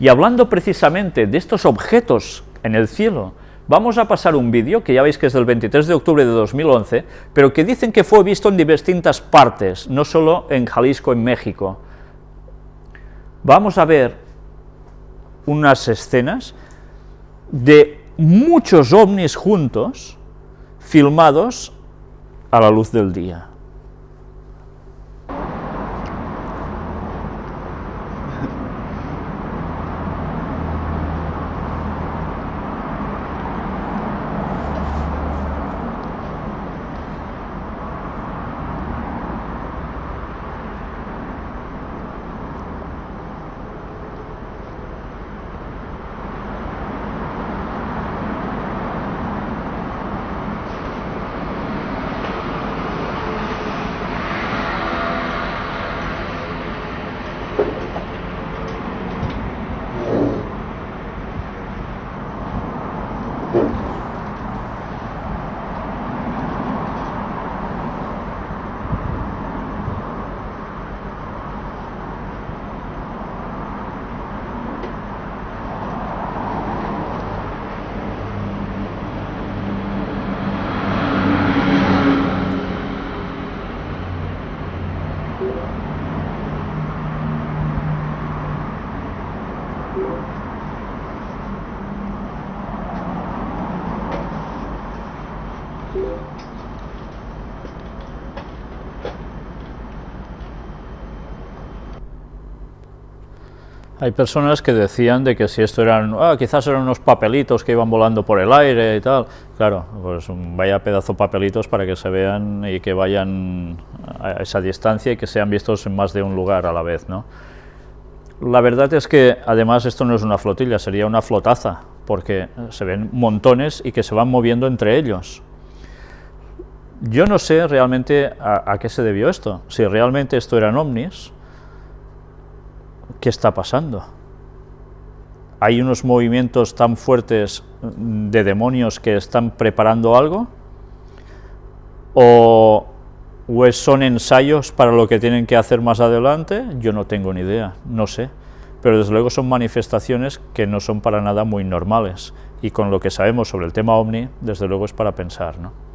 Y hablando precisamente de estos objetos en el cielo, vamos a pasar un vídeo, que ya veis que es del 23 de octubre de 2011, pero que dicen que fue visto en distintas partes, no solo en Jalisco, en México. Vamos a ver unas escenas de muchos ovnis juntos, filmados a la luz del día. Thank you. Hay personas que decían de que si esto eran, ah, quizás eran unos papelitos que iban volando por el aire y tal. Claro, pues vaya pedazo papelitos para que se vean y que vayan a esa distancia y que sean vistos en más de un lugar a la vez, ¿no? La verdad es que además esto no es una flotilla, sería una flotaza, porque se ven montones y que se van moviendo entre ellos. Yo no sé realmente a, a qué se debió esto, si realmente esto eran ovnis, ¿qué está pasando? ¿Hay unos movimientos tan fuertes de demonios que están preparando algo? ¿O, son ensayos para lo que tienen que hacer más adelante? Yo no tengo ni idea, no sé. Pero desde luego son manifestaciones que no son para nada muy normales. Y con lo que sabemos sobre el tema OVNI, desde luego es para pensar, ¿no?